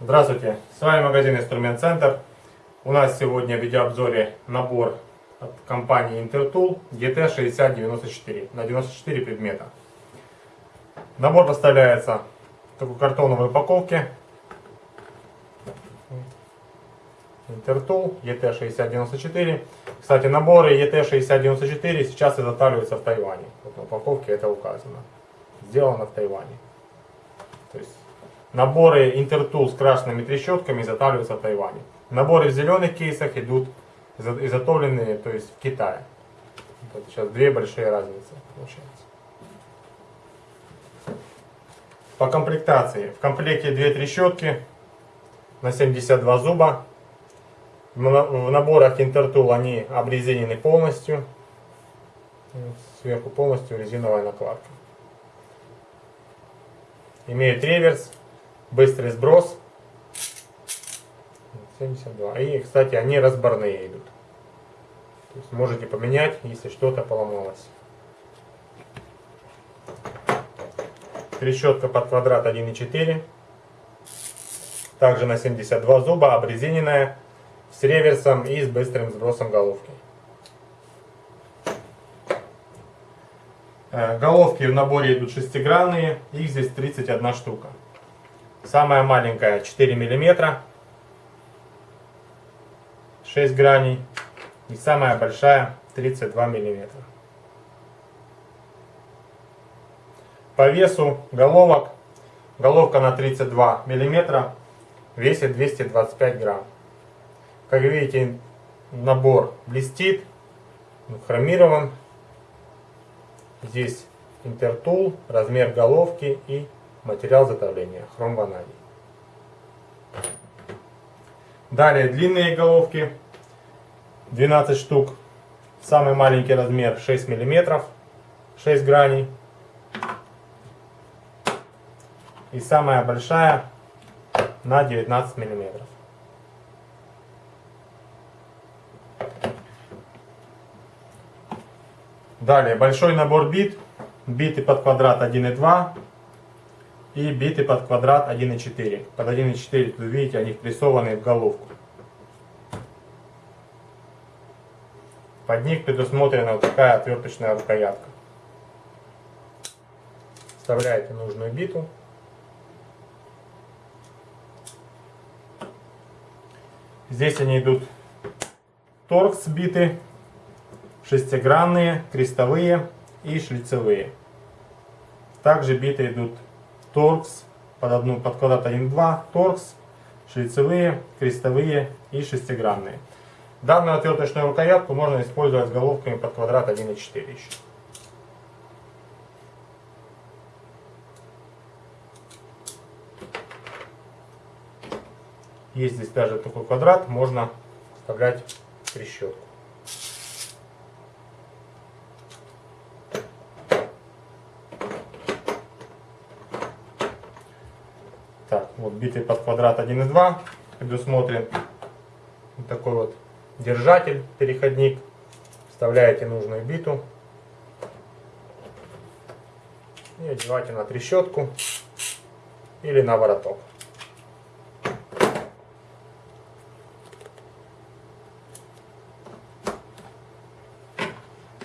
Здравствуйте, с вами магазин Инструмент Центр. У нас сегодня в видеообзоре набор от компании Intertool GT6094 на 94 предмета. Набор поставляется в такой картоновой упаковке. Intertool ET6094. Кстати, наборы ET6094 сейчас изготавливаются в Тайване. Вот на упаковке это указано. Сделано в Тайване. То есть Наборы Intertool с крашенными трещотками изготавливаются в Тайване. Наборы в зеленых кейсах идут изготовленные то есть в Китае. Вот сейчас две большие разницы получается. По комплектации. В комплекте две трещотки на 72 зуба. В наборах Intertool они обрезинены полностью. Сверху полностью резиновая накладка. Имеют реверс быстрый сброс. 72. И, кстати, они разборные идут. То есть можете поменять, если что-то поломалось. Трещотка под квадрат 1,4. Также на 72 зуба, обрезиненная, с реверсом и с быстрым сбросом головки. Э, головки в наборе идут шестигранные, их здесь 31 штука. Самая маленькая 4 миллиметра, 6 граней. И самая большая 32 миллиметра. По весу головок, головка на 32 миллиметра весит 225 грамм. Как видите, набор блестит, хромирован. Здесь интертул, размер головки и материал затопления, хром ванадий. Далее длинные головки, 12 штук, самый маленький размер 6 мм, 6 граней. И самая большая на 19 мм. Далее большой набор бит, биты под квадрат 1,2 и биты под квадрат 1,4. Под 1,4 вы видите, они впрессованы в головку. Под них предусмотрена вот такая отверточная рукоятка. Вставляете нужную биту. Здесь они идут торкс биты, шестигранные, крестовые и шлицевые. Также биты идут торкс, под, одну, под квадрат 1-2, торкс, шлицевые, крестовые и шестигранные. Данную отверточную рукоятку можно использовать с головками под квадрат 1,4 еще. Есть здесь даже такой квадрат, можно вставлять трещотку. Так, вот битый под квадрат 1,2 предусмотрен вот такой вот держатель, переходник. Вставляете нужную биту и одеваете на трещотку или на вороток.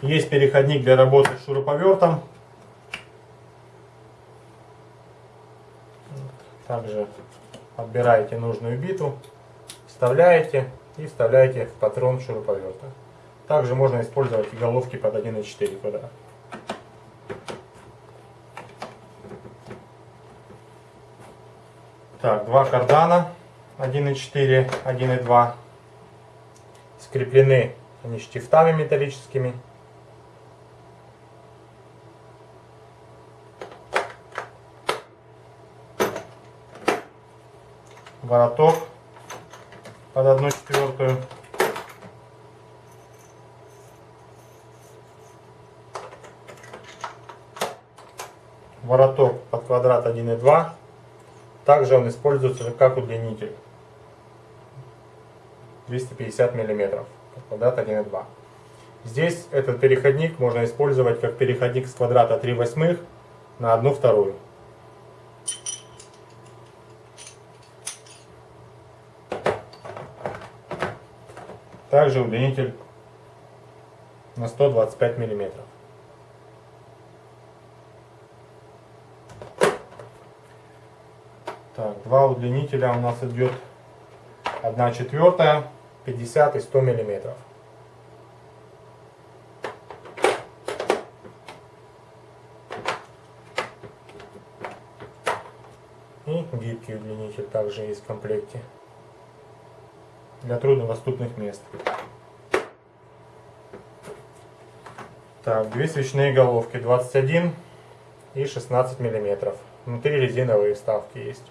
Есть переходник для работы с шуруповертом. Также отбираете нужную биту, вставляете и вставляете в патрон шуруповерта. Также можно использовать и головки под 1,4 квадрат. Так, два кардана 1,4, 1,2 скреплены они штифтами металлическими. Вороток под одну четвертую. Вороток под квадрат 1,2. Также он используется как удлинитель. 250 мм, квадрат 1,2. Здесь этот переходник можно использовать как переходник с квадрата 3 восьмых на 1 вторую. Также удлинитель на 125 миллиметров. Так, два удлинителя у нас идет 1 четвертая, 50 и 100 миллиметров. И гибкий удлинитель также есть в комплекте для труднодоступных мест. Так, две свечные головки 21 и 16 миллиметров. Внутри резиновые вставки есть.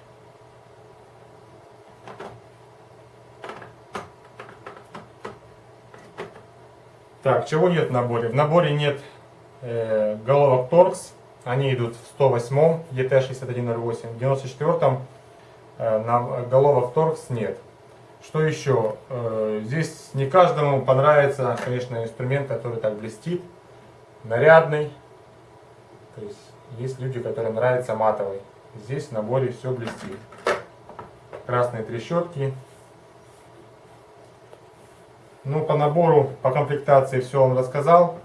Так, чего нет в наборе? В наборе нет э, головок Торкс. Они идут в 108 ET6108. В 94 э, на головок Торкс нет. Что еще? Э, здесь не каждому понравится, конечно, инструмент, который так блестит, нарядный. То есть есть люди, которым нравится матовый. Здесь в наборе все блестит. Красные трещотки, ну, по набору, по комплектации все вам рассказал.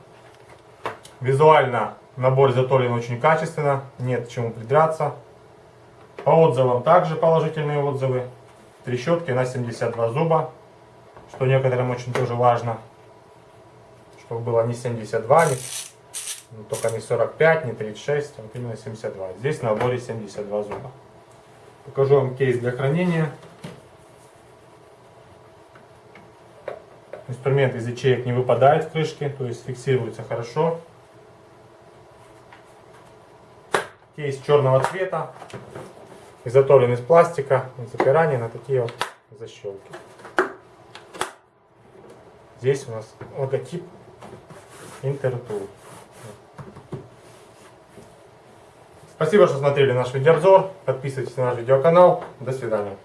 Визуально набор изготовлен очень качественно, нет к чему придраться. По отзывам также положительные отзывы. Трещотки на 72 зуба, что некоторым очень тоже важно. Чтобы было не 72, не, ну, только не 45, не 36, а вот именно 72. Здесь в наборе 72 зуба. Покажу вам кейс для хранения. Инструмент из ячеек не выпадает в крышке, то есть фиксируется хорошо. Кейс черного цвета, изготовлен из пластика, запирание на такие вот защелки. Здесь у нас логотип Интертул. Спасибо, что смотрели наш видеообзор. Подписывайтесь на наш видеоканал. До свидания.